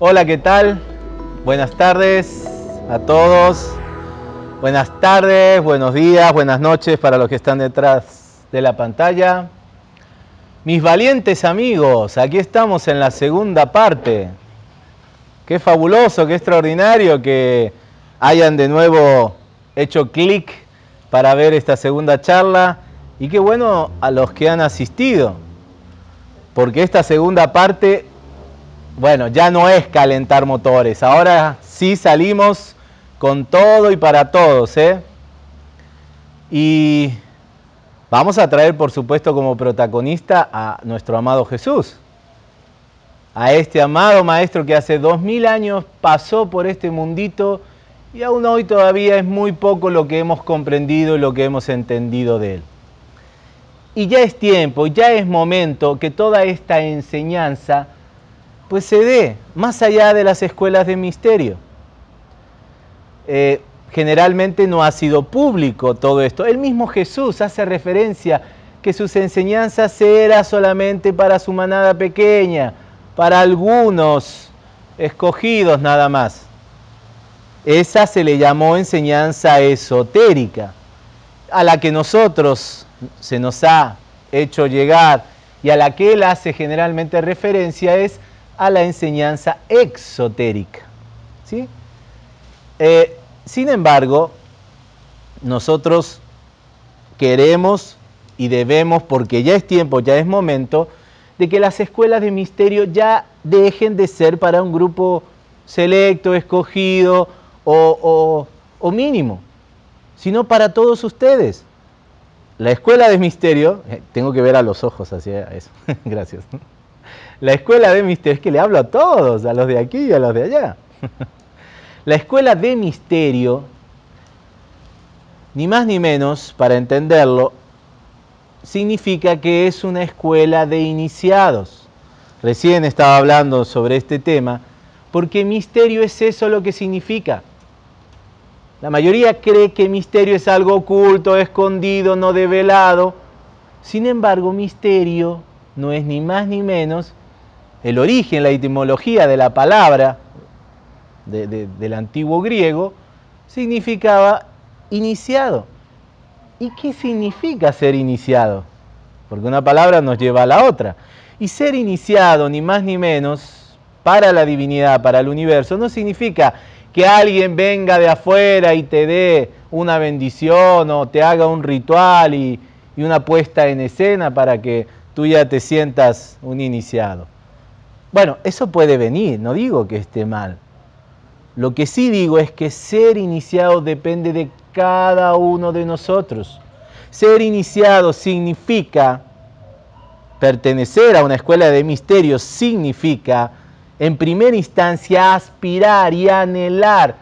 Hola, ¿qué tal? Buenas tardes a todos. Buenas tardes, buenos días, buenas noches para los que están detrás de la pantalla. Mis valientes amigos, aquí estamos en la segunda parte. Qué fabuloso, qué extraordinario que hayan de nuevo hecho clic para ver esta segunda charla y qué bueno a los que han asistido, porque esta segunda parte bueno, ya no es calentar motores, ahora sí salimos con todo y para todos. ¿eh? Y vamos a traer, por supuesto, como protagonista a nuestro amado Jesús, a este amado Maestro que hace dos mil años pasó por este mundito y aún hoy todavía es muy poco lo que hemos comprendido y lo que hemos entendido de él. Y ya es tiempo, ya es momento que toda esta enseñanza pues se dé más allá de las escuelas de misterio. Eh, generalmente no ha sido público todo esto. El mismo Jesús hace referencia que sus enseñanzas eran solamente para su manada pequeña, para algunos escogidos nada más. Esa se le llamó enseñanza esotérica, a la que nosotros se nos ha hecho llegar y a la que él hace generalmente referencia es a la enseñanza exotérica. ¿sí? Eh, sin embargo, nosotros queremos y debemos, porque ya es tiempo, ya es momento, de que las escuelas de misterio ya dejen de ser para un grupo selecto, escogido o, mínimo, sino para todos ustedes. La escuela de misterio, eh, tengo que ver a los ojos hacia eso, gracias la escuela de misterio, es que le hablo a todos, a los de aquí y a los de allá. La escuela de misterio, ni más ni menos, para entenderlo, significa que es una escuela de iniciados. Recién estaba hablando sobre este tema, porque misterio es eso lo que significa. La mayoría cree que misterio es algo oculto, escondido, no develado. Sin embargo, misterio no es ni más ni menos el origen, la etimología de la palabra del antiguo griego, significaba iniciado. ¿Y qué significa ser iniciado? Porque una palabra nos lleva a la otra. Y ser iniciado, ni más ni menos, para la divinidad, para el universo, no significa que alguien venga de afuera y te dé una bendición o te haga un ritual y, y una puesta en escena para que tú ya te sientas un iniciado. Bueno, eso puede venir, no digo que esté mal. Lo que sí digo es que ser iniciado depende de cada uno de nosotros. Ser iniciado significa pertenecer a una escuela de misterios, significa en primera instancia aspirar y anhelar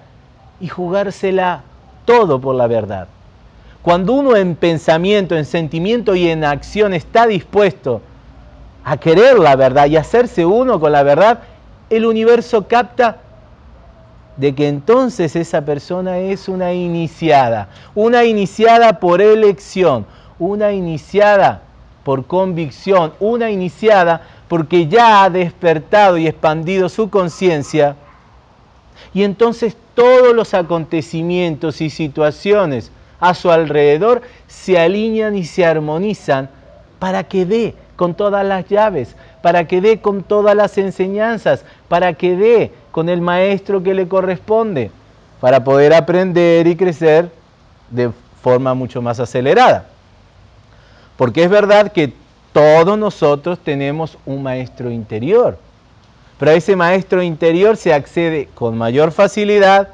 y jugársela todo por la verdad. Cuando uno en pensamiento, en sentimiento y en acción está dispuesto a querer la verdad y hacerse uno con la verdad, el universo capta de que entonces esa persona es una iniciada, una iniciada por elección, una iniciada por convicción, una iniciada porque ya ha despertado y expandido su conciencia. Y entonces todos los acontecimientos y situaciones a su alrededor se alinean y se armonizan para que dé con todas las llaves, para que dé con todas las enseñanzas, para que dé con el maestro que le corresponde, para poder aprender y crecer de forma mucho más acelerada. Porque es verdad que todos nosotros tenemos un maestro interior, pero a ese maestro interior se accede con mayor facilidad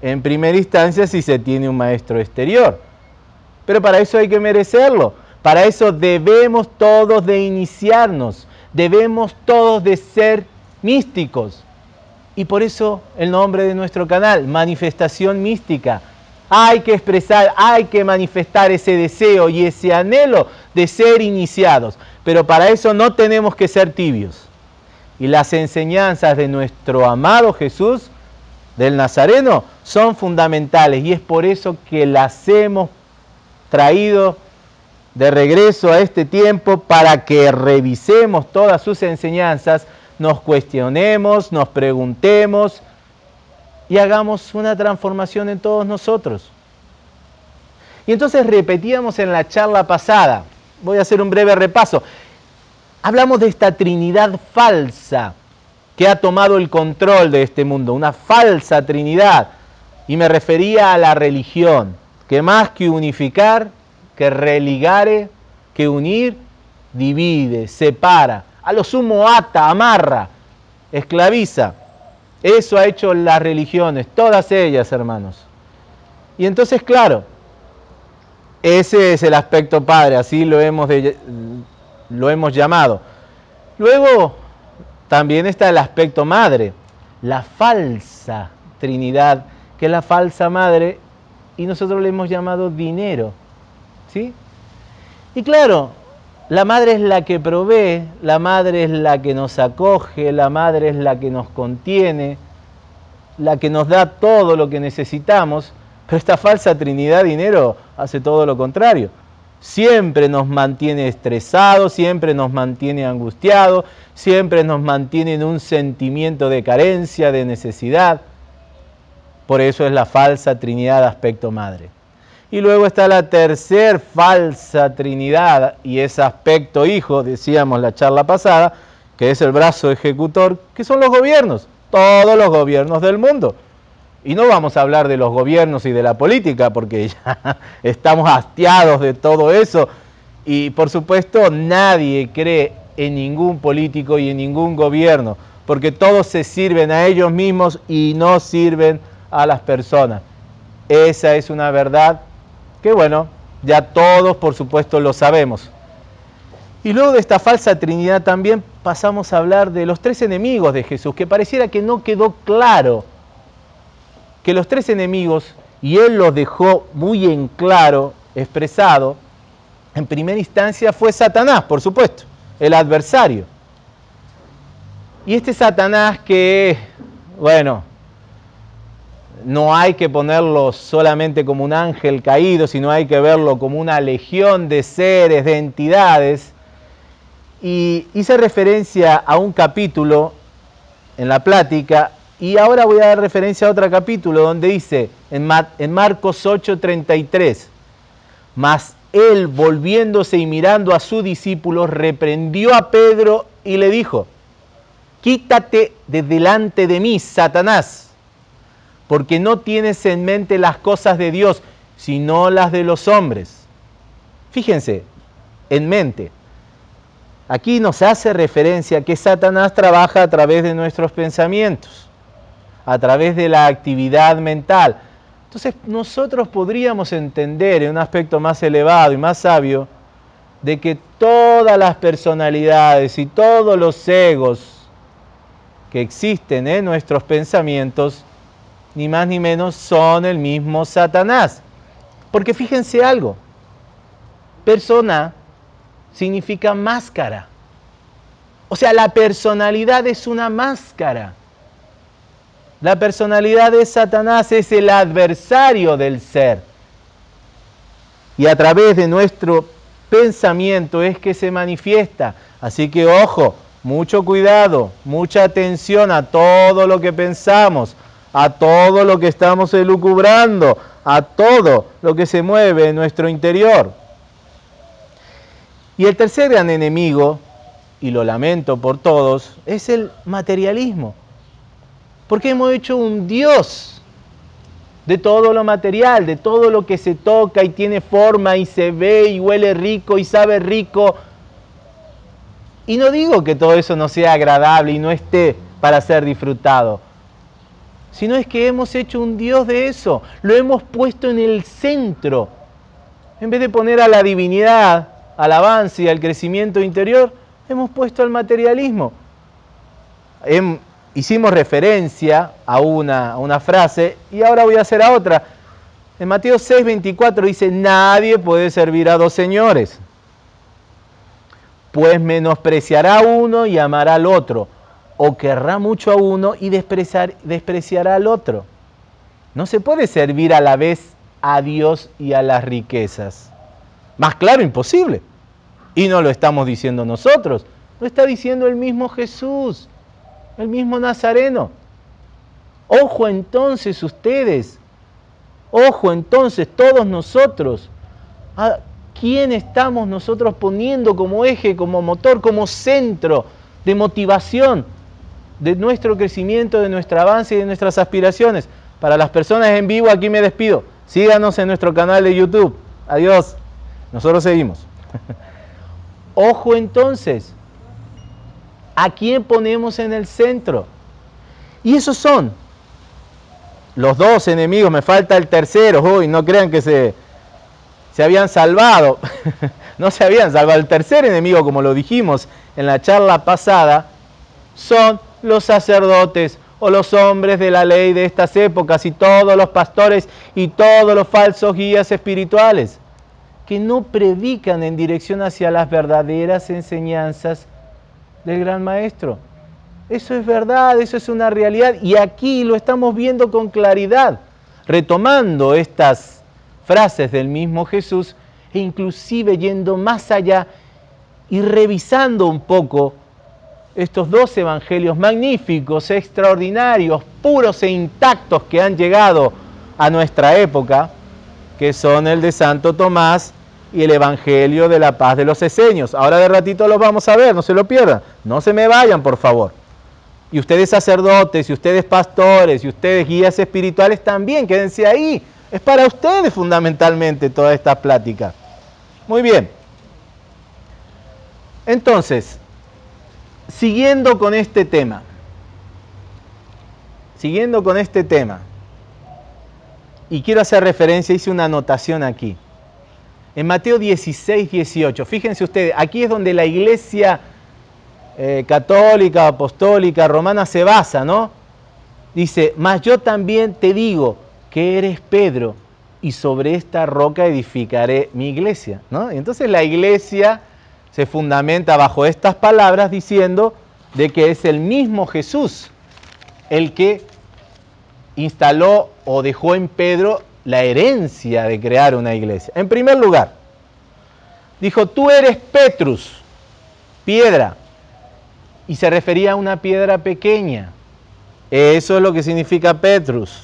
en primera instancia si se tiene un maestro exterior. Pero para eso hay que merecerlo. Para eso debemos todos de iniciarnos, debemos todos de ser místicos. Y por eso el nombre de nuestro canal, Manifestación Mística. Hay que expresar, hay que manifestar ese deseo y ese anhelo de ser iniciados. Pero para eso no tenemos que ser tibios. Y las enseñanzas de nuestro amado Jesús del Nazareno son fundamentales y es por eso que las hemos traído de regreso a este tiempo para que revisemos todas sus enseñanzas, nos cuestionemos, nos preguntemos y hagamos una transformación en todos nosotros. Y entonces repetíamos en la charla pasada, voy a hacer un breve repaso, hablamos de esta Trinidad falsa que ha tomado el control de este mundo, una falsa Trinidad. Y me refería a la religión, que más que unificar, que religare, que unir, divide, separa, a lo sumo ata, amarra, esclaviza. Eso ha hecho las religiones, todas ellas, hermanos. Y entonces, claro, ese es el aspecto padre, así lo hemos, lo hemos llamado. Luego también está el aspecto madre, la falsa Trinidad, que es la falsa madre, y nosotros le hemos llamado dinero. ¿Sí? Y claro, la madre es la que provee, la madre es la que nos acoge, la madre es la que nos contiene, la que nos da todo lo que necesitamos, pero esta falsa Trinidad dinero hace todo lo contrario siempre nos mantiene estresados, siempre nos mantiene angustiados, siempre nos mantiene en un sentimiento de carencia, de necesidad. Por eso es la falsa Trinidad aspecto madre. Y luego está la tercer falsa Trinidad y es aspecto hijo, decíamos la charla pasada, que es el brazo ejecutor, que son los gobiernos, todos los gobiernos del mundo. Y no vamos a hablar de los gobiernos y de la política, porque ya estamos hastiados de todo eso. Y por supuesto nadie cree en ningún político y en ningún gobierno, porque todos se sirven a ellos mismos y no sirven a las personas. Esa es una verdad que bueno, ya todos por supuesto lo sabemos. Y luego de esta falsa Trinidad también pasamos a hablar de los tres enemigos de Jesús, que pareciera que no quedó claro que los tres enemigos, y él los dejó muy en claro, expresado, en primera instancia fue Satanás, por supuesto, el adversario. Y este Satanás que, bueno, no hay que ponerlo solamente como un ángel caído, sino hay que verlo como una legión de seres, de entidades. Y hice referencia a un capítulo en la plática y ahora voy a dar referencia a otro capítulo donde dice en, Marcos 8:33, mas él volviéndose y mirando a sus discípulos, reprendió a Pedro y le dijo, quítate de delante de mí, Satanás, porque no tienes en mente las cosas de Dios, sino las de los hombres. Fíjense, en mente. Aquí nos hace referencia que Satanás trabaja a través de nuestros pensamientos a través de la actividad mental. Entonces nosotros podríamos entender en un aspecto más elevado y más sabio de que todas las personalidades y todos los egos que existen en nuestros pensamientos, ni más ni menos son el mismo Satanás. Porque fíjense algo, persona significa máscara. O sea, la personalidad es una máscara. La personalidad de Satanás es el adversario del ser. Y a través de nuestro pensamiento es que se manifiesta. Así que ojo, mucho cuidado, mucha atención a todo lo que pensamos, a todo lo que estamos elucubrando, a todo lo que se mueve en nuestro interior. Y el tercer gran enemigo, y lo lamento por todos, es el materialismo. Porque hemos hecho un Dios de todo lo material, de todo lo que se toca y tiene forma y se ve y huele rico y sabe rico. Y no digo que todo eso no sea agradable y no esté para ser disfrutado, sino es que hemos hecho un Dios de eso, lo hemos puesto en el centro. En vez de poner a la divinidad, al avance y al crecimiento interior, hemos puesto al materialismo hicimos referencia a una, una frase y ahora voy a hacer a otra. En Mateo 6, 24 dice, nadie puede servir a dos señores, pues menospreciará a uno y amará al otro, o querrá mucho a uno y despreciará al otro. No se puede servir a la vez a Dios y a las riquezas. Más claro, imposible. Y no lo estamos diciendo nosotros, lo está diciendo el mismo Jesús, el mismo Nazareno. Ojo entonces ustedes, ojo entonces todos nosotros, ¿a quién estamos nosotros poniendo como eje, como motor, como centro de motivación de nuestro crecimiento, de nuestro avance y de nuestras aspiraciones? Para las personas en vivo, aquí me despido. Síganos en nuestro canal de YouTube. Adiós. Nosotros seguimos. Ojo entonces, ¿a quién ponemos en el centro? Y esos son los dos enemigos, me falta el tercero, uy, no crean que se, se habían salvado, no se habían salvado. El tercer enemigo, como lo dijimos en la charla pasada, son los sacerdotes o los hombres de la ley de estas épocas y todos los pastores y todos los falsos guías espirituales que no predican en dirección hacia las verdaderas enseñanzas del gran maestro. Eso es verdad, eso es una realidad y aquí lo estamos viendo con claridad, retomando estas frases del mismo Jesús e inclusive yendo más allá y revisando un poco estos dos evangelios magníficos, extraordinarios, puros e intactos que han llegado a nuestra época, que son el de Santo Tomás y el Evangelio de la Paz de los Eseños. Ahora de ratito los vamos a ver, no se lo pierdan. No se me vayan, por favor. Y ustedes sacerdotes, y ustedes pastores, y ustedes guías espirituales también, quédense ahí. Es para ustedes fundamentalmente toda esta plática. Muy bien. Entonces, siguiendo con este tema, siguiendo con este tema, y quiero hacer referencia, hice una anotación aquí. En Mateo 16, 18, fíjense ustedes, aquí es donde la iglesia eh, católica, apostólica, romana se basa, ¿no? Dice, mas yo también te digo que eres Pedro y sobre esta roca edificaré mi iglesia, ¿no? Y entonces la iglesia se fundamenta bajo estas palabras diciendo de que es el mismo Jesús el que instaló o dejó en Pedro la herencia de crear una iglesia. En primer lugar, dijo, tú eres Petrus, piedra, y se refería a una piedra pequeña. Eso es lo que significa Petrus.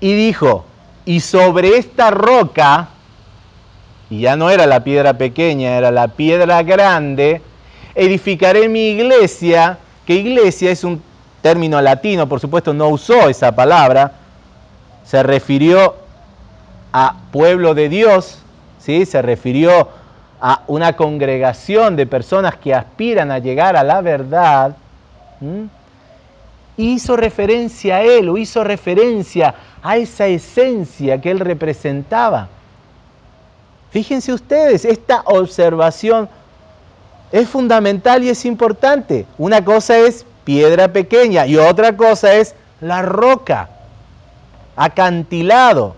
Y dijo, y sobre esta roca, y ya no era la piedra pequeña, era la piedra grande, edificaré mi iglesia, que iglesia es un término latino, por supuesto no usó esa palabra, se refirió a pueblo de Dios, ¿sí? se refirió a una congregación de personas que aspiran a llegar a la verdad, hizo referencia a él o hizo referencia a esa esencia que él representaba. Fíjense ustedes, esta observación es fundamental y es importante. Una cosa es piedra pequeña y otra cosa es la roca acantilado,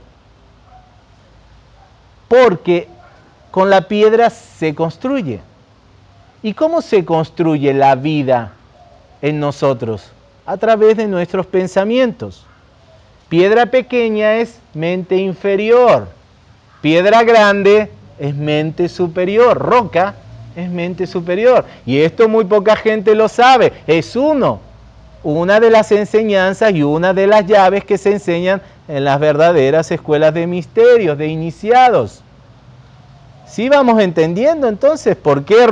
porque con la piedra se construye. ¿Y cómo se construye la vida en nosotros? A través de nuestros pensamientos. Piedra pequeña es mente inferior, piedra grande es mente superior, roca es mente superior. Y esto muy poca gente lo sabe, es uno una de las enseñanzas y una de las llaves que se enseñan en las verdaderas escuelas de misterios, de iniciados. Si vamos entendiendo entonces por qué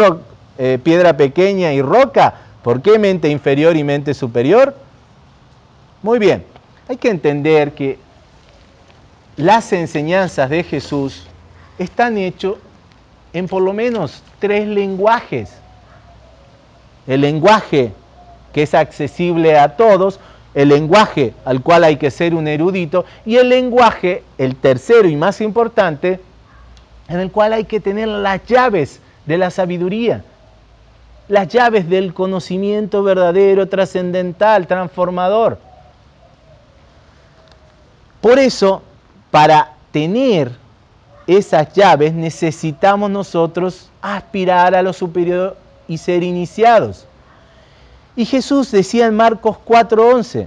eh, piedra pequeña y roca, por qué mente inferior y mente superior. Muy bien, hay que entender que las enseñanzas de Jesús están hechas en por lo menos tres lenguajes. El lenguaje que es accesible a todos, el lenguaje al cual hay que ser un erudito y el lenguaje, el tercero y más importante, en el cual hay que tener las llaves de la sabiduría, las llaves del conocimiento verdadero, trascendental, transformador. Por eso, para tener esas llaves necesitamos nosotros aspirar a lo superior y ser iniciados. Y Jesús decía en Marcos 4:11,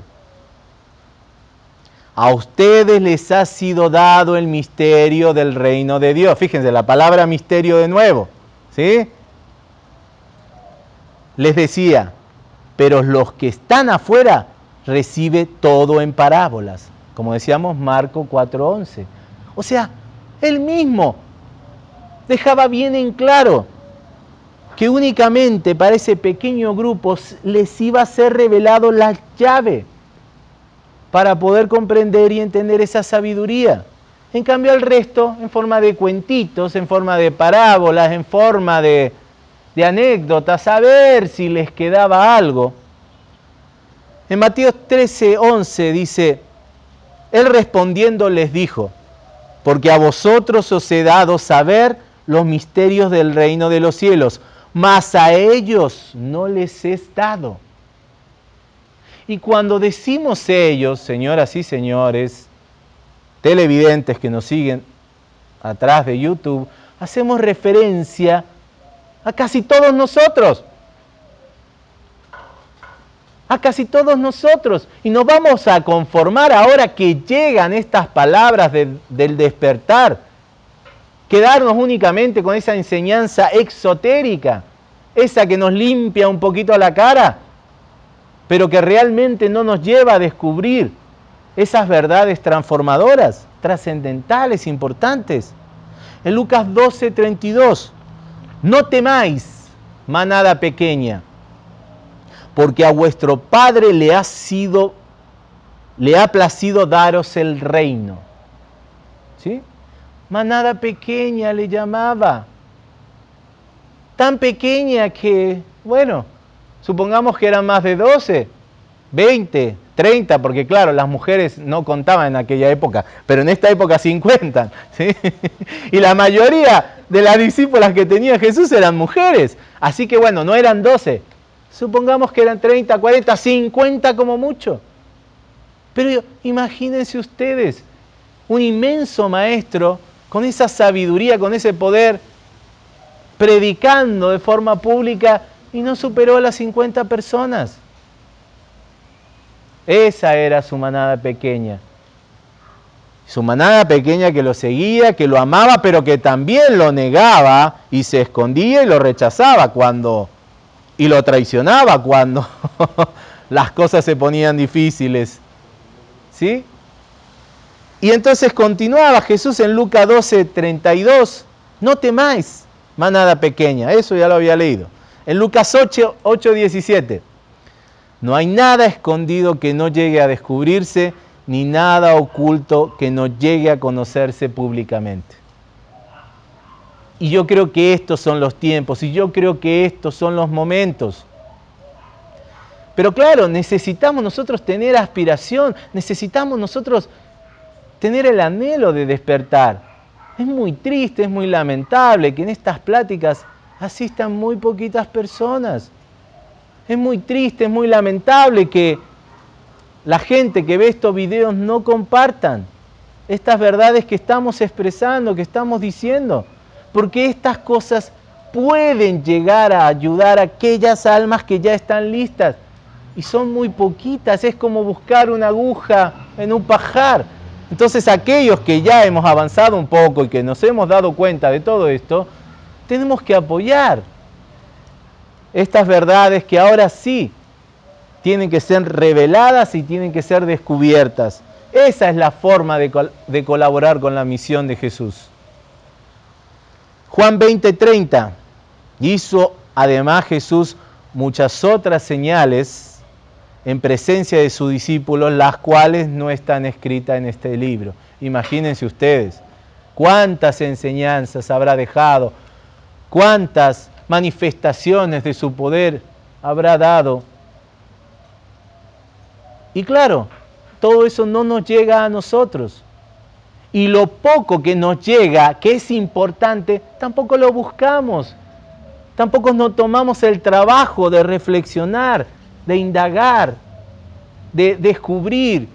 a ustedes les ha sido dado el misterio del reino de Dios. Fíjense, la palabra misterio de nuevo. ¿Sí? Les decía, pero los que están afuera recibe todo en parábolas, como decíamos Marco 4:11. O sea, él mismo dejaba bien en claro que únicamente para ese pequeño grupo les iba a ser revelado la llave para poder comprender y entender esa sabiduría. En cambio al resto, en forma de cuentitos, en forma de parábolas, en forma de, anécdotas, a ver si les quedaba algo. En Mateo 13, 11 dice, Él respondiendo les dijo, porque a vosotros os he dado saber los misterios del reino de los cielos, mas a ellos no les es dado. Y cuando decimos ellos, señoras y señores, televidentes que nos siguen atrás de YouTube, hacemos referencia a casi todos nosotros. A casi todos nosotros. Y nos vamos a conformar ahora que llegan estas palabras del despertar. Quedarnos únicamente con esa enseñanza exotérica, esa que nos limpia un poquito la cara pero que realmente no nos lleva a descubrir esas verdades transformadoras, trascendentales, importantes. En Lucas 12, 32, no temáis, manada pequeña, porque a vuestro Padre le ha sido, le ha placido daros el reino. ¿Sí? Manada pequeña le llamaba. Tan pequeña que, bueno, Supongamos que eran más de 12, 20, 30, porque claro, las mujeres no contaban en aquella época, pero en esta época 50. ¿sí? Y la mayoría de las discípulas que tenía Jesús eran mujeres. Así que bueno, no eran 12. Supongamos que eran 30, 40, 50 como mucho. Pero imagínense ustedes, un inmenso maestro con esa sabiduría, con ese poder, predicando de forma pública y no superó a las 50 personas. Esa era su manada pequeña. Su manada pequeña que lo seguía, que lo amaba, pero que también lo negaba y se escondía y lo rechazaba cuando y lo traicionaba cuando las cosas se ponían difíciles. ¿Sí? Y entonces continuaba Jesús en Lucas 12, 32. No temáis, manada pequeña. Eso ya lo había leído. En Lucas 8, 8, 17. No hay nada escondido que no llegue a descubrirse, ni nada oculto que no llegue a conocerse públicamente. Y yo creo que estos son los tiempos, y yo creo que estos son los momentos. Pero claro, necesitamos nosotros tener aspiración, necesitamos nosotros tener el anhelo de despertar. Es muy triste, es muy lamentable que en estas pláticas asistan muy poquitas personas. Es muy triste, es muy lamentable que la gente que ve estos videos no compartan estas verdades que estamos expresando, que estamos diciendo, porque estas cosas pueden llegar a ayudar a aquellas almas que ya están listas y son muy poquitas, es como buscar una aguja en un pajar. Entonces aquellos que ya hemos avanzado un poco y que nos hemos dado cuenta de todo esto, tenemos que apoyar estas verdades que ahora sí tienen que ser reveladas y tienen que ser descubiertas. Esa es la forma de, colaborar con la misión de Jesús. Juan 20:30 hizo además Jesús muchas otras señales en presencia de sus discípulos, las cuales no están escritas en este libro. Imagínense ustedes cuántas enseñanzas habrá dejado cuántas manifestaciones de su poder habrá dado. Y claro, todo eso no nos llega a nosotros. Y lo poco que nos llega, que es importante, tampoco lo buscamos. Tampoco nos tomamos el trabajo de reflexionar, de indagar, de descubrir.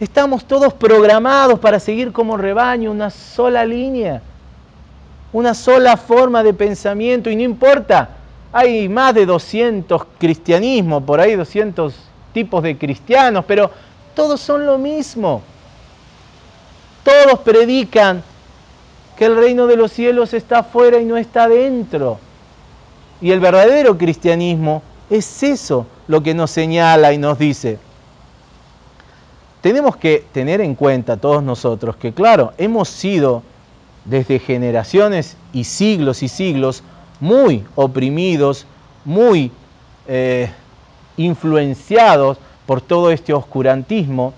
Estamos todos programados para seguir como rebaño una sola línea una sola forma de pensamiento y no importa, hay más de 200 cristianismos, por ahí 200 tipos de cristianos, pero Todos son lo mismo. Todos predican que el reino de los cielos está afuera y no está dentro. Y el verdadero cristianismo es eso lo que nos señala y nos dice. Tenemos que tener en cuenta todos nosotros que, claro, hemos sido desde generaciones y siglos y siglos muy oprimidos, muy eh, influenciados por todo este oscurantismo,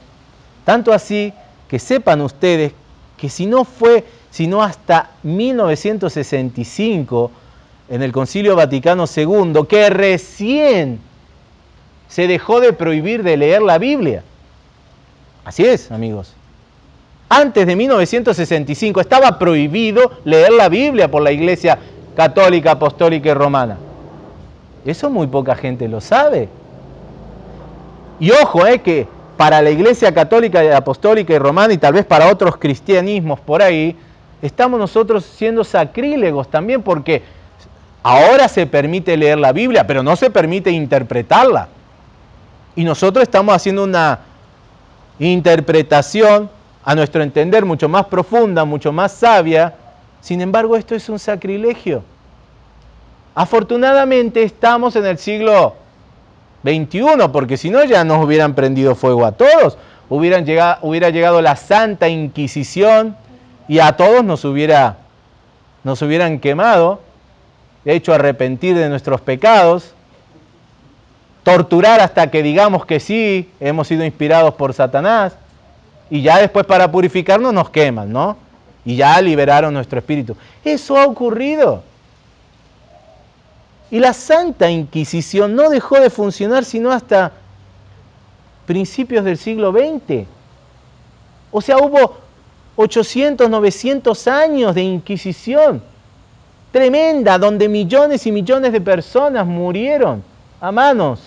tanto así que sepan ustedes que si no fue sino hasta 1965 en el Concilio Vaticano II que recién se dejó de prohibir de leer la Biblia. Así es, amigos. Antes de 1965 estaba prohibido leer la Biblia por la Iglesia Católica, Apostólica y Romana. Eso muy poca gente lo sabe. Y ojo, eh, que para la Iglesia Católica, Apostólica y Romana y tal vez para otros cristianismos por ahí, estamos nosotros siendo sacrílegos también porque ahora se permite leer la Biblia, pero no se permite interpretarla. Y nosotros estamos haciendo una interpretación a nuestro entender mucho más profunda, mucho más sabia. Sin embargo, esto es un sacrilegio. Afortunadamente estamos en el siglo XXI, porque si no ya nos hubieran prendido fuego a todos. Hubieran llegado, hubiera llegado la Santa Inquisición y a todos nos, hubiera, nos hubieran quemado, hecho arrepentir de nuestros pecados, torturar hasta que digamos que sí, hemos sido inspirados por Satanás, y ya después para purificarnos nos queman, ¿no? Y ya liberaron nuestro espíritu. Eso ha ocurrido. Y la Santa Inquisición no dejó de funcionar sino hasta principios del siglo XX. O sea, hubo 800, 900 años de Inquisición tremenda, donde millones y millones de personas murieron a manos.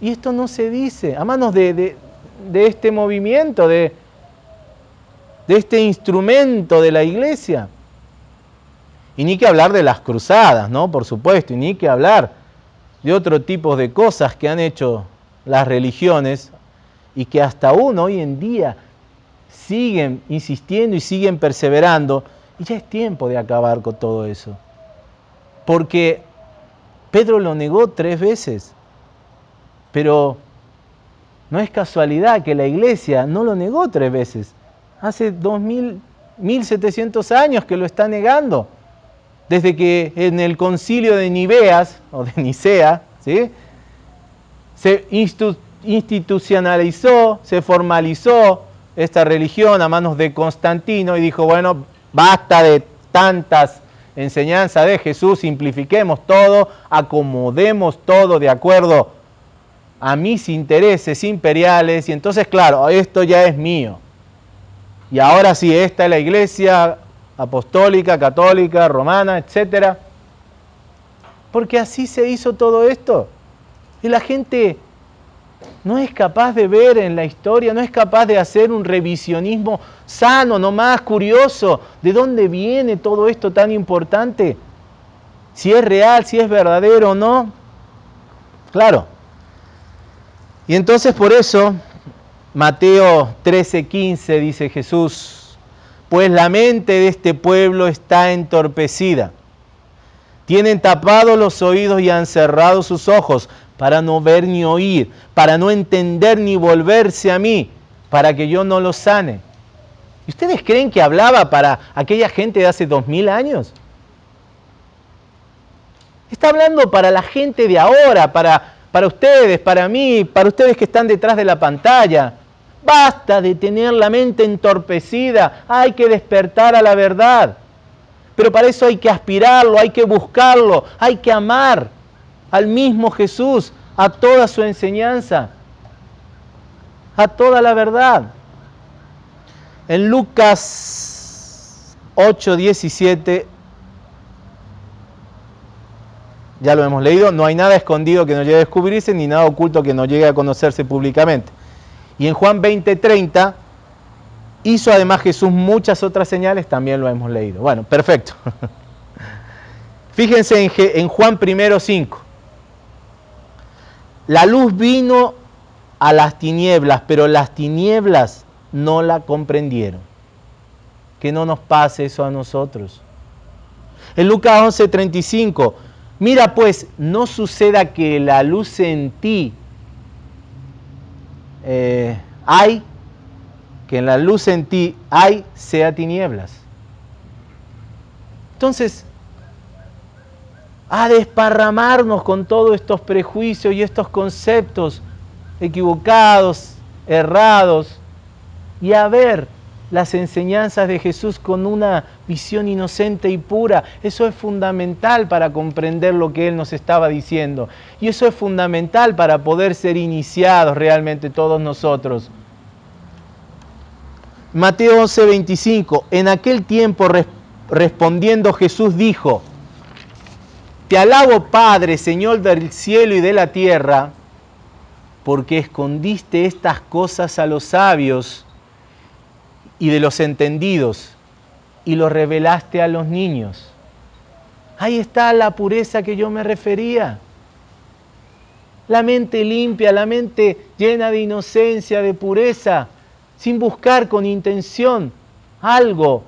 Y esto no se dice, a manos de, este movimiento, de, este instrumento de la iglesia. Y ni que hablar de las cruzadas, ¿no? Por supuesto, y ni que hablar de otro tipo de cosas que han hecho las religiones y que hasta aún hoy en día siguen insistiendo y siguen perseverando. Y ya es tiempo de acabar con todo eso. Porque Pedro lo negó tres veces. Pero no es casualidad que la iglesia no lo negó tres veces. Hace 2000, 1700 años que lo está negando. Desde que en el concilio de Niveas, o de Nicea, ¿sí? se institucionalizó, se formalizó esta religión a manos de Constantino y dijo, bueno, basta de tantas enseñanzas de Jesús, simplifiquemos todo, acomodemos todo de acuerdo a mis intereses imperiales y entonces, claro, esto ya es mío. Y ahora sí, esta es la iglesia apostólica, católica, romana, etc. Porque así se hizo todo esto. Y la gente no es capaz de ver en la historia, no es capaz de hacer un revisionismo sano, no más curioso, de dónde viene todo esto tan importante, si es real, si es verdadero o no. Claro. Y entonces por eso, Mateo 13:15 dice Jesús, pues la mente de este pueblo está entorpecida. Tienen tapados los oídos y han cerrado sus ojos para no ver ni oír, para no entender ni volverse a mí, para que yo no los sane. ¿Y ustedes creen que hablaba para aquella gente de hace dos mil años? Está hablando para la gente de ahora, para, para ustedes, para mí, para ustedes que están detrás de la pantalla. Basta de tener la mente entorpecida, hay que despertar a la verdad. Pero para eso hay que aspirarlo, hay que buscarlo, hay que amar al mismo Jesús, a toda su enseñanza, a toda la verdad. En Lucas 8, 17, ya lo hemos leído, no hay nada escondido que no llegue a descubrirse, ni nada oculto que no llegue a conocerse públicamente. Y en Juan 20, 30, hizo además Jesús muchas otras señales, también lo hemos leído. Bueno, perfecto. Fíjense en, en Juan 1, 5. La luz vino a las tinieblas, pero las tinieblas no la comprendieron. Que no nos pase eso a nosotros. En Lucas 11:35, mira pues, no suceda que la luz en ti eh, hay, que en la luz en ti hay, sea tinieblas. Entonces, a desparramarnos con todos estos prejuicios y estos conceptos equivocados, errados, y a ver las enseñanzas de Jesús con una visión inocente y pura. Eso es fundamental para comprender lo que Él nos estaba diciendo. Y eso es fundamental para poder ser iniciados realmente todos nosotros. Mateo 11:25, en aquel tiempo respondiendo Jesús dijo, Te alabo Padre, Señor del cielo y de la tierra, porque escondiste estas cosas a los sabios y de los entendidos y lo revelaste a los niños. Ahí está la pureza que yo me refería. La mente limpia, la mente llena de inocencia, de pureza, sin buscar con intención algo.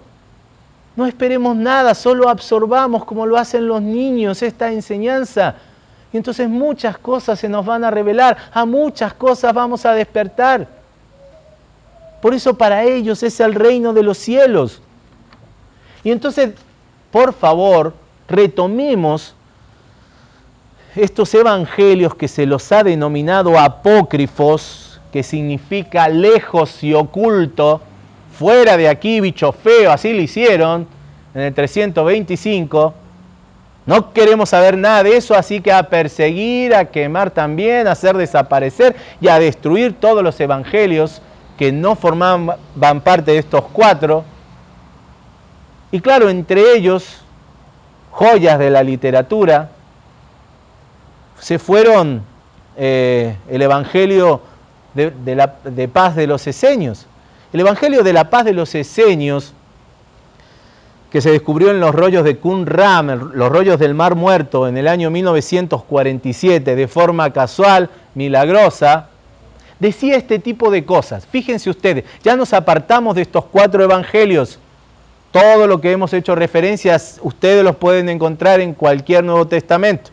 No esperemos nada, solo absorbamos como lo hacen los niños esta enseñanza. Y entonces muchas cosas se nos van a revelar, a muchas cosas vamos a despertar. Por eso para ellos es el reino de los cielos. Y entonces, por favor, retomemos estos evangelios que se los ha denominado apócrifos, que significa lejos y oculto, fuera de aquí, bicho feo, así lo hicieron en el 325. No queremos saber nada de eso, así que a perseguir, a quemar también, a hacer desaparecer y a destruir todos los evangelios que no formaban parte de estos cuatro. Y claro, entre ellos, joyas de la literatura, se fueron eh, el Evangelio de, la, de paz de los eseños. El Evangelio de la paz de los eseños, que se descubrió en los rollos de Qumran, los rollos del Mar Muerto, en el año 1947, de forma casual, milagrosa, decía este tipo de cosas. Fíjense ustedes, ya nos apartamos de estos cuatro evangelios. Todo lo que hemos hecho referencias, ustedes los pueden encontrar en cualquier Nuevo Testamento.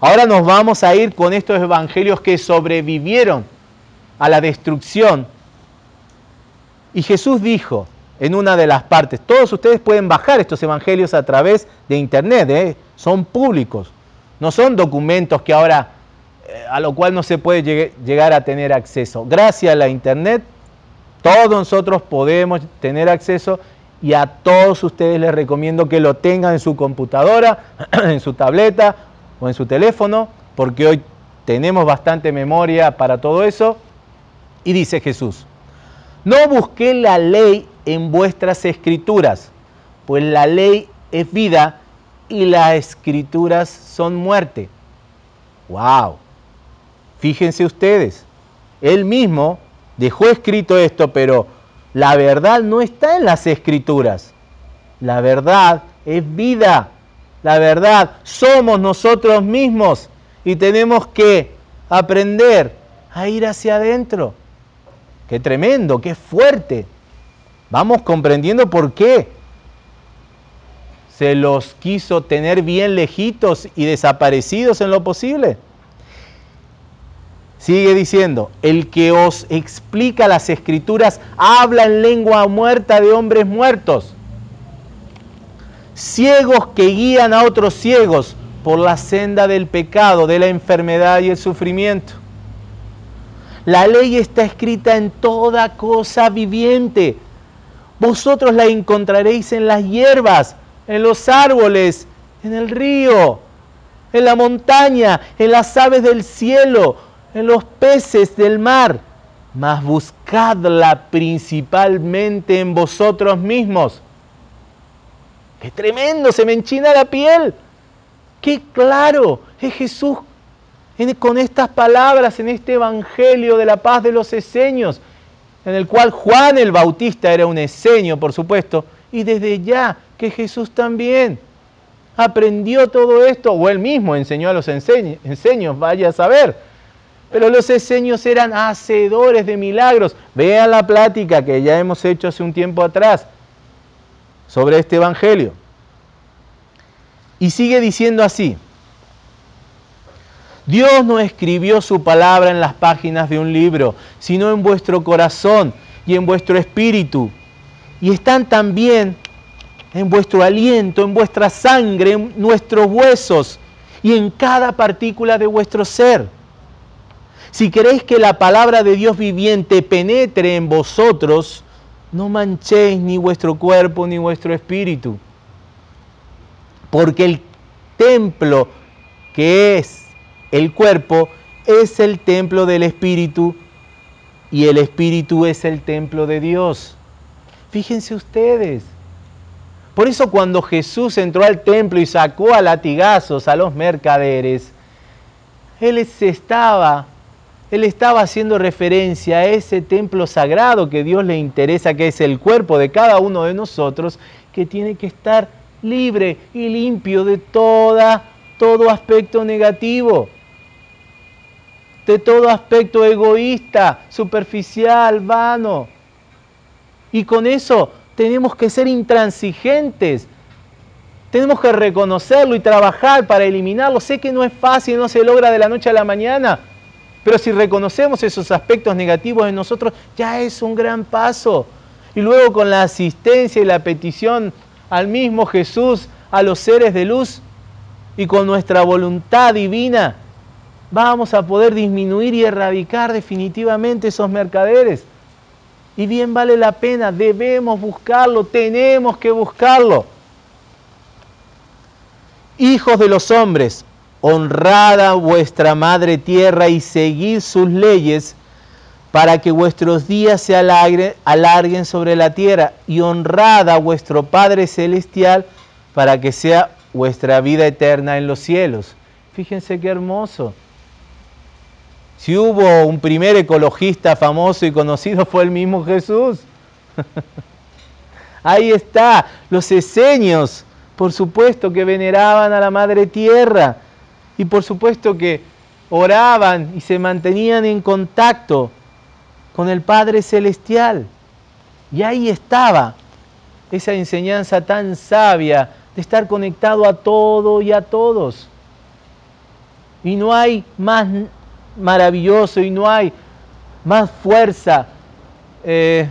Ahora nos vamos a ir con estos evangelios que sobrevivieron a la destrucción. Y Jesús dijo en una de las partes, todos ustedes pueden bajar estos evangelios a través de internet, ¿eh? son públicos, no son documentos que ahora a lo cual no se puede llegar a tener acceso. Gracias a la internet, todos nosotros podemos tener acceso y a todos ustedes les recomiendo que lo tengan en su computadora, en su tableta o en su teléfono, porque hoy tenemos bastante memoria para todo eso. Y dice Jesús, no busqué la ley en vuestras escrituras, pues la ley es vida y las escrituras son muerte. ¡Wow! Fíjense ustedes, él mismo dejó escrito esto, pero la verdad no está en las escrituras. La verdad es vida. La verdad somos nosotros mismos y tenemos que aprender a ir hacia adentro. Qué tremendo, qué fuerte. Vamos comprendiendo por qué se los quiso tener bien lejitos y desaparecidos en lo posible. Sigue diciendo, el que os explica las escrituras habla en lengua muerta de hombres muertos. Ciegos que guían a otros ciegos por la senda del pecado, de la enfermedad y el sufrimiento. La ley está escrita en toda cosa viviente. Vosotros la encontraréis en las hierbas, en los árboles, en el río, en la montaña, en las aves del cielo en los peces del mar, mas buscadla principalmente en vosotros mismos. ¡Qué tremendo! Se me enchina la piel. ¡Qué claro! Es Jesús con estas palabras en este Evangelio de la paz de los eseños, en el cual Juan el Bautista era un eseño, por supuesto, y desde ya que Jesús también aprendió todo esto, o él mismo enseñó a los enseños, vaya a saber pero los esenios eran hacedores de milagros. Vean la plática que ya hemos hecho hace un tiempo atrás sobre este evangelio. Y sigue diciendo así. Dios no escribió su palabra en las páginas de un libro, sino en vuestro corazón y en vuestro espíritu. Y están también en vuestro aliento, en vuestra sangre, en nuestros huesos y en cada partícula de vuestro ser. Si queréis que la palabra de Dios viviente penetre en vosotros, no manchéis ni vuestro cuerpo ni vuestro espíritu. Porque el templo que es el cuerpo es el templo del espíritu y el espíritu es el templo de Dios. Fíjense ustedes. Por eso cuando Jesús entró al templo y sacó a latigazos a los mercaderes, Él se estaba él estaba haciendo referencia a ese templo sagrado que Dios le interesa, que es el cuerpo de cada uno de nosotros, que tiene que estar libre y limpio de toda, todo aspecto negativo, de todo aspecto egoísta, superficial, vano. Y con eso tenemos que ser intransigentes. Tenemos que reconocerlo y trabajar para eliminarlo. Sé que no es fácil, no se logra de la noche a la mañana, pero si reconocemos esos aspectos negativos en nosotros, ya es un gran paso. Y luego con la asistencia y la petición al mismo Jesús, a los seres de luz, y con nuestra voluntad divina, vamos a poder disminuir y erradicar definitivamente esos mercaderes. Y bien vale la pena, debemos buscarlo, tenemos que buscarlo. Hijos de los hombres, honrada vuestra madre tierra y seguid sus leyes para que vuestros días se alarguen sobre la tierra y honrada a vuestro Padre Celestial para que sea vuestra vida eterna en los cielos. Fíjense qué hermoso. Si hubo un primer ecologista famoso y conocido fue el mismo Jesús. Ahí está, los esenios, por supuesto que veneraban a la Madre Tierra y por supuesto que oraban y se mantenían en contacto con el Padre Celestial. Y ahí estaba esa enseñanza tan sabia de estar conectado a todo y a todos. Y no hay más maravilloso y no hay más fuerza eh,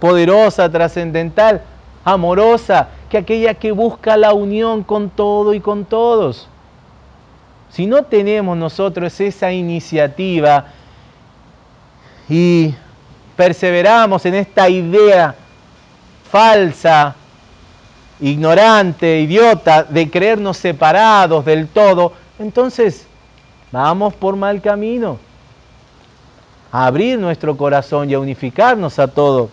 poderosa, trascendental, amorosa, que aquella que busca la unión con todo y con todos. Si no tenemos nosotros esa iniciativa y perseveramos en esta idea falsa, ignorante, idiota, de creernos separados del todo, entonces vamos por mal camino. A abrir nuestro corazón y a unificarnos a todo.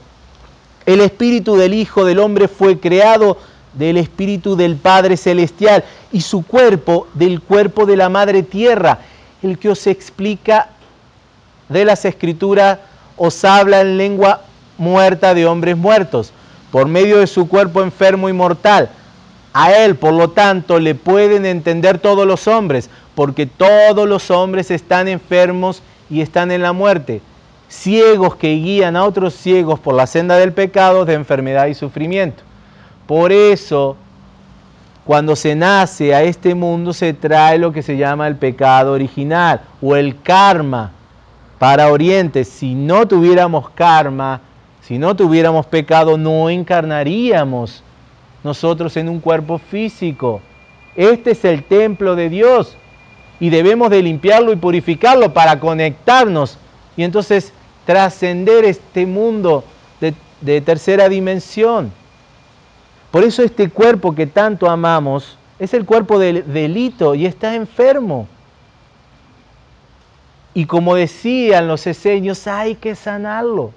El espíritu del Hijo del Hombre fue creado del Espíritu del Padre Celestial y su cuerpo del cuerpo de la Madre Tierra. El que os explica de las Escrituras os habla en lengua muerta de hombres muertos, por medio de su cuerpo enfermo y mortal. A él, por lo tanto, le pueden entender todos los hombres, porque todos los hombres están enfermos y están en la muerte, ciegos que guían a otros ciegos por la senda del pecado, de enfermedad y sufrimiento. Por eso, cuando se nace a este mundo, se trae lo que se llama el pecado original o el karma para Oriente. Si no tuviéramos karma, si no tuviéramos pecado, no encarnaríamos nosotros en un cuerpo físico. Este es el templo de Dios y debemos de limpiarlo y purificarlo para conectarnos y entonces trascender este mundo de, de tercera dimensión. Por eso este cuerpo que tanto amamos es el cuerpo del delito y está enfermo. Y como decían los eseños, hay que sanarlo.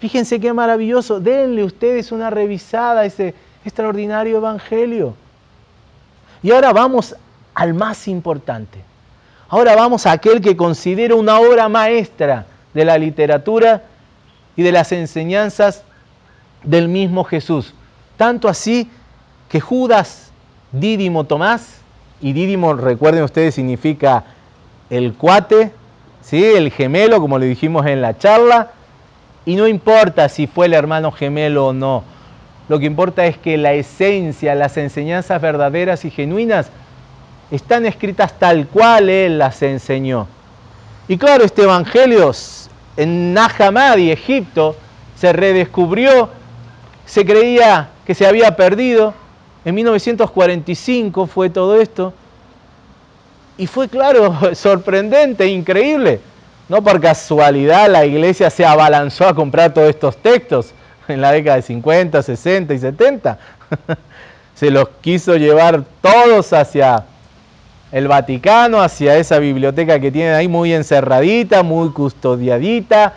Fíjense qué maravilloso. Denle ustedes una revisada a ese extraordinario evangelio. Y ahora vamos al más importante. Ahora vamos a aquel que considero una obra maestra de la literatura y de las enseñanzas del mismo Jesús. Tanto así que Judas, Dídimo Tomás, y Dídimo, recuerden ustedes, significa el cuate ¿sí? el gemelo, como le dijimos en la charla, y no importa si fue el hermano gemelo o no. Lo que importa es que la esencia, las enseñanzas verdaderas y genuinas están escritas tal cual Él las enseñó. Y claro, este Evangelio en Nahamadi, Egipto, se redescubrió, se creía que se había perdido. En 1945 fue todo esto. Y fue, claro, sorprendente, increíble. No por casualidad la iglesia se abalanzó a comprar todos estos textos en la década de 50, 60 y 70. se los quiso llevar todos hacia el Vaticano, hacia esa biblioteca que tienen ahí muy encerradita, muy custodiadita,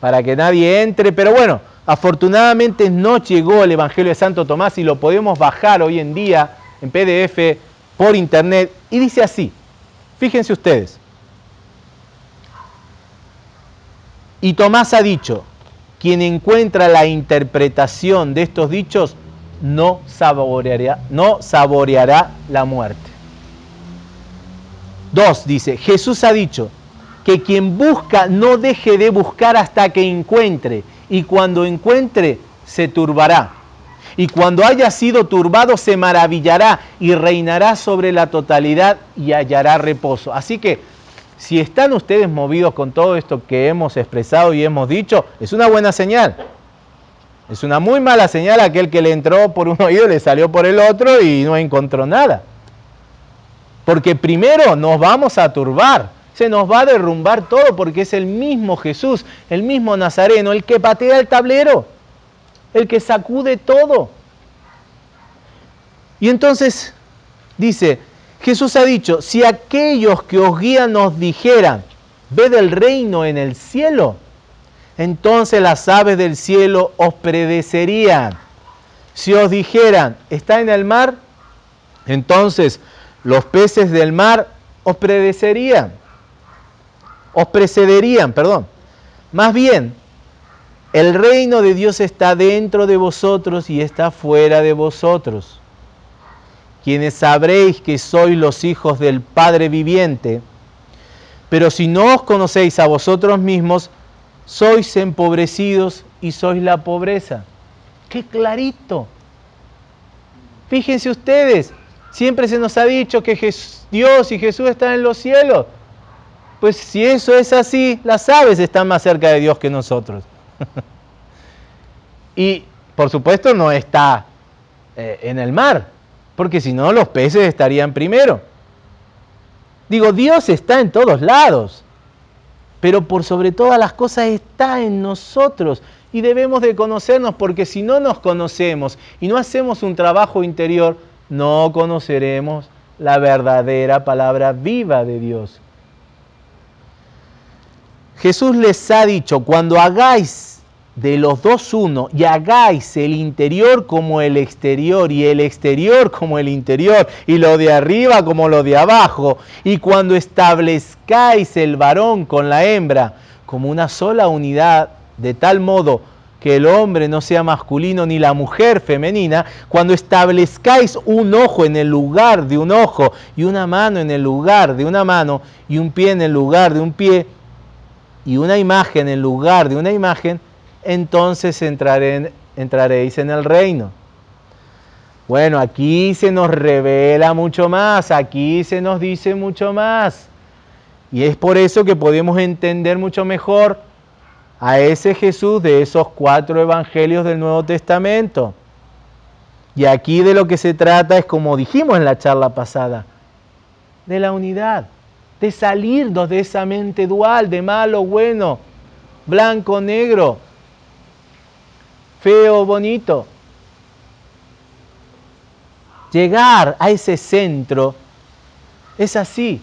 para que nadie entre. Pero bueno, afortunadamente no llegó el Evangelio de Santo Tomás y lo podemos bajar hoy en día en PDF por internet. Y dice así, fíjense ustedes. Y Tomás ha dicho, quien encuentra la interpretación de estos dichos no saboreará, no saboreará la muerte. Dos, dice, Jesús ha dicho que quien busca no deje de buscar hasta que encuentre, y cuando encuentre se turbará. Y cuando haya sido turbado se maravillará y reinará sobre la totalidad y hallará reposo. Así que si están ustedes movidos con todo esto que hemos expresado y hemos dicho, es una buena señal. Es una muy mala señal aquel que le entró por un oído le salió por el otro y no encontró nada. Porque primero nos vamos a turbar, se nos va a derrumbar todo porque es el mismo Jesús, el mismo Nazareno, el que patea el tablero, el que sacude todo. Y entonces dice, Jesús ha dicho, si aquellos que os guían nos dijeran, ved el reino en el cielo, entonces las aves del cielo os predecerían. Si os dijeran, está en el mar, entonces los peces del mar os predecerían, os precederían, perdón. Más bien, el reino de Dios está dentro de vosotros y está fuera de vosotros. Quienes sabréis que sois los hijos del Padre viviente, pero si no os conocéis a vosotros mismos, sois empobrecidos y sois la pobreza. ¡Qué clarito! Fíjense ustedes, Siempre se nos ha dicho que Dios y Jesús están en los cielos. Pues si eso es así, las aves están más cerca de Dios que nosotros. y por supuesto no está eh, en el mar, porque si no los peces estarían primero. Digo, Dios está en todos lados, pero por sobre todas las cosas está en nosotros y debemos de conocernos porque si no nos conocemos y no hacemos un trabajo interior, no conoceremos la verdadera palabra viva de Dios. Jesús les ha dicho, cuando hagáis de los dos uno y hagáis el interior como el exterior y el exterior como el interior y lo de arriba como lo de abajo y cuando establezcáis el varón con la hembra como una sola unidad de tal modo que el hombre no sea masculino ni la mujer femenina, cuando establezcáis un ojo en el lugar de un ojo y una mano en el lugar de una mano y un pie en el lugar de un pie y una imagen en lugar de una imagen, entonces entraréis en el reino. Bueno, aquí se nos revela mucho más, aquí se nos dice mucho más. Y es por eso que podemos entender mucho mejor a ese Jesús de esos cuatro evangelios del Nuevo Testamento. Y aquí de lo que se trata es, como dijimos en la charla pasada, de la unidad, de salirnos de esa mente dual, de malo, bueno, blanco, negro, feo, bonito. Llegar a ese centro es así,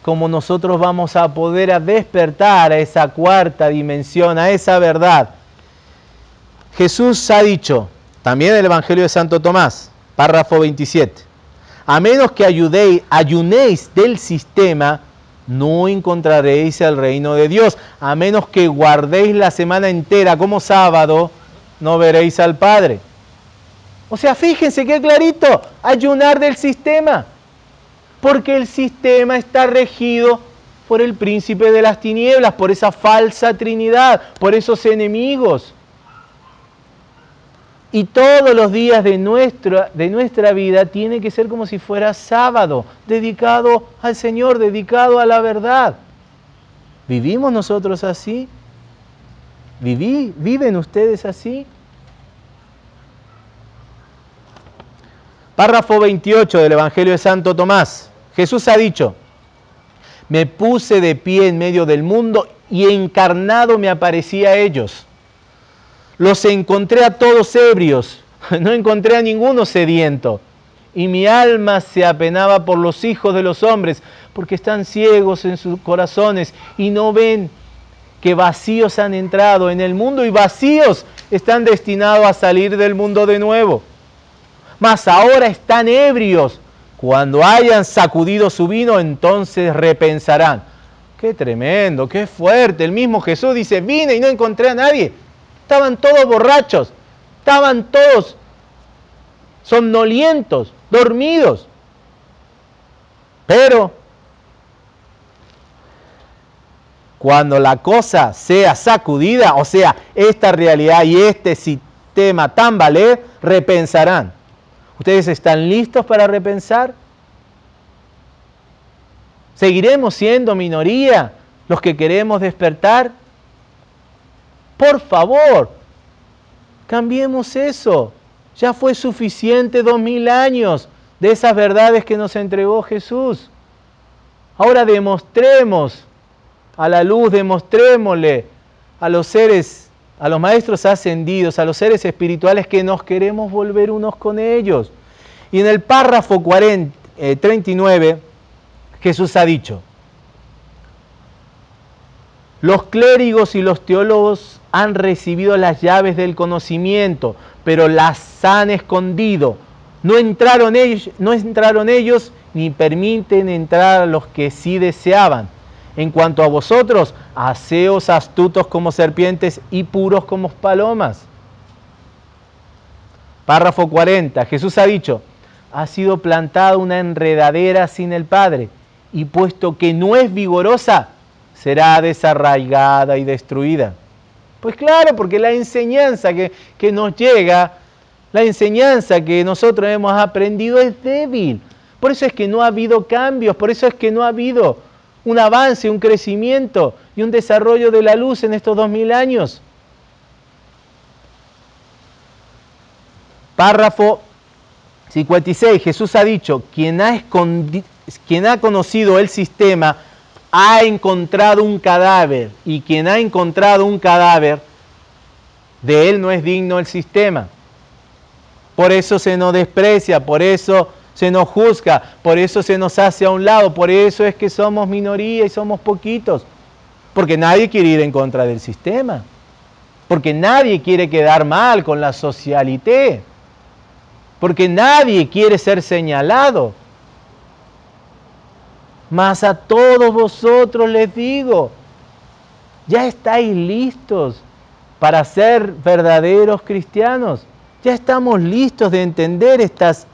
como nosotros vamos a poder despertar a esa cuarta dimensión, a esa verdad. Jesús ha dicho, también el Evangelio de Santo Tomás, párrafo 27, a menos que ayunéis del sistema, no encontraréis el reino de Dios. A menos que guardéis la semana entera como sábado, no veréis al Padre. O sea, fíjense qué clarito, ayunar del sistema porque el sistema está regido por el príncipe de las tinieblas, por esa falsa trinidad, por esos enemigos. Y todos los días de nuestra, de nuestra vida tiene que ser como si fuera sábado, dedicado al Señor, dedicado a la verdad. ¿Vivimos nosotros así? ¿Viví? ¿Viven ustedes así? Párrafo 28 del Evangelio de Santo Tomás. Jesús ha dicho, me puse de pie en medio del mundo y encarnado me aparecí a ellos. Los encontré a todos ebrios, no encontré a ninguno sediento. Y mi alma se apenaba por los hijos de los hombres, porque están ciegos en sus corazones y no ven que vacíos han entrado en el mundo y vacíos están destinados a salir del mundo de nuevo. Mas ahora están ebrios. Cuando hayan sacudido su vino, entonces repensarán. Qué tremendo, qué fuerte. El mismo Jesús dice, vine y no encontré a nadie. Estaban todos borrachos, estaban todos somnolientos, dormidos. Pero cuando la cosa sea sacudida, o sea, esta realidad y este sistema tan valer, repensarán. ¿Ustedes están listos para repensar? ¿Seguiremos siendo minoría los que queremos despertar? Por favor, cambiemos eso. Ya fue suficiente dos mil años de esas verdades que nos entregó Jesús. Ahora demostremos a la luz, demostrémosle a los seres, a los maestros ascendidos, a los seres espirituales que nos queremos volver unos con ellos. Y en el párrafo 40, 39, eh, Jesús ha dicho, los clérigos y los teólogos han recibido las llaves del conocimiento, pero las han escondido. No entraron ellos, no entraron ellos ni permiten entrar a los que sí deseaban. En cuanto a vosotros, haceos astutos como serpientes y puros como palomas. Párrafo 40. Jesús ha dicho, ha sido plantada una enredadera sin el Padre, y puesto que no es vigorosa, será desarraigada y destruida. Pues claro, porque la enseñanza que, que nos llega, la enseñanza que nosotros hemos aprendido es débil. Por eso es que no ha habido cambios, por eso es que no ha habido un avance, un crecimiento y un desarrollo de la luz en estos dos mil años. Párrafo 56. Jesús ha dicho, quien ha, quien ha conocido el sistema ha encontrado un cadáver y quien ha encontrado un cadáver, de él no es digno el sistema. Por eso se nos desprecia, por eso se nos juzga, por eso se nos hace a un lado, por eso es que somos minoría y somos poquitos, porque nadie quiere ir en contra del sistema, porque nadie quiere quedar mal con la socialité, porque nadie quiere ser señalado. Mas a todos vosotros les digo, ya estáis listos para ser verdaderos cristianos, ya estamos listos de entender estas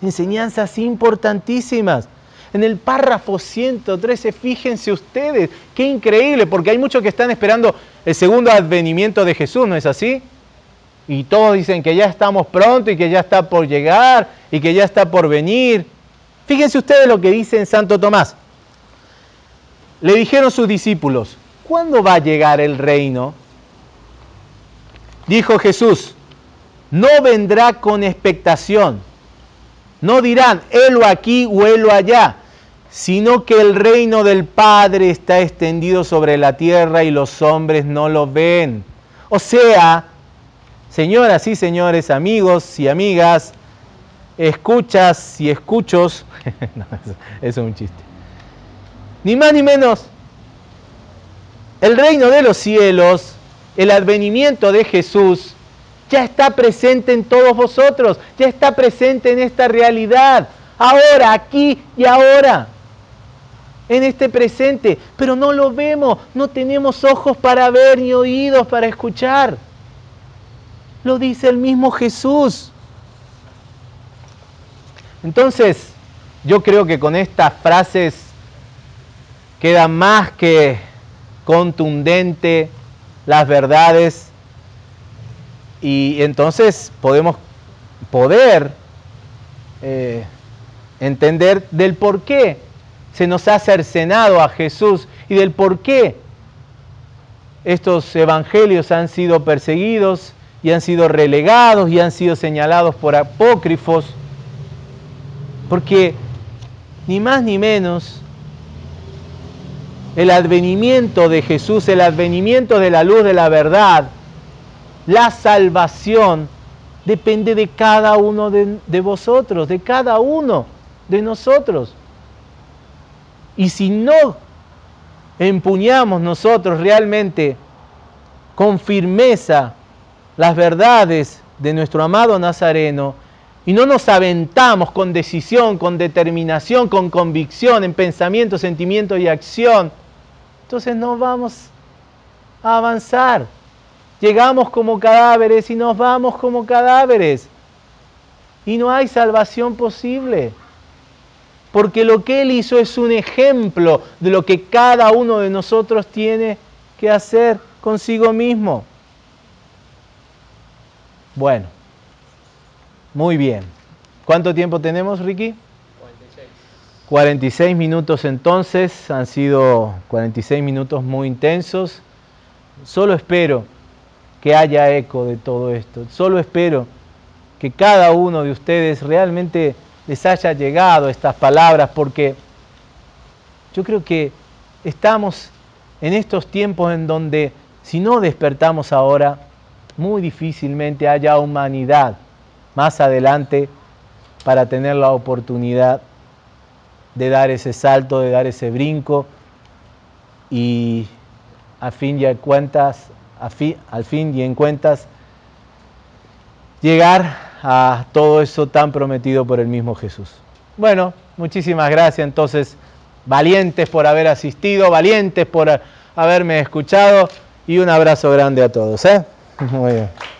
enseñanzas importantísimas. En el párrafo 113, fíjense ustedes, qué increíble, porque hay muchos que están esperando el segundo advenimiento de Jesús, ¿no es así? Y todos dicen que ya estamos pronto y que ya está por llegar y que ya está por venir. Fíjense ustedes lo que dice en Santo Tomás. Le dijeron sus discípulos, ¿cuándo va a llegar el reino? Dijo Jesús, no vendrá con expectación no dirán, helo aquí o helo allá, sino que el reino del Padre está extendido sobre la tierra y los hombres no lo ven. O sea, señoras y señores, amigos y amigas, escuchas y escuchos, eso es un chiste, ni más ni menos, el reino de los cielos, el advenimiento de Jesús, ya está presente en todos vosotros, ya está presente en esta realidad, ahora, aquí y ahora, en este presente, pero no lo vemos, no tenemos ojos para ver ni oídos para escuchar. Lo dice el mismo Jesús. Entonces, yo creo que con estas frases queda más que contundente las verdades y entonces podemos poder eh, entender del por qué se nos ha cercenado a Jesús y del por qué estos evangelios han sido perseguidos y han sido relegados y han sido señalados por apócrifos, porque ni más ni menos el advenimiento de Jesús, el advenimiento de la luz de la verdad, la salvación, depende de cada uno de, de vosotros, de cada uno de nosotros. Y si no empuñamos nosotros realmente con firmeza las verdades de nuestro amado Nazareno y no nos aventamos con decisión, con determinación, con convicción en pensamiento, sentimiento y acción, entonces no vamos a avanzar. Llegamos como cadáveres y nos vamos como cadáveres. Y no hay salvación posible porque lo que Él hizo es un ejemplo de lo que cada uno de nosotros tiene que hacer consigo mismo. Bueno, muy bien. ¿Cuánto tiempo tenemos, Ricky? 46. 46 minutos entonces, han sido 46 minutos muy intensos. Solo espero que haya eco de todo esto. Solo espero que cada uno de ustedes realmente les haya llegado estas palabras, porque yo creo que estamos en estos tiempos en donde si no despertamos ahora, muy difícilmente haya humanidad más adelante para tener la oportunidad de dar ese salto, de dar ese brinco y a fin y cuentas, al fin y en cuentas, llegar a todo eso tan prometido por el mismo Jesús. Bueno, muchísimas gracias entonces, valientes por haber asistido, valientes por haberme escuchado y un abrazo grande a todos. ¿eh? Muy bien.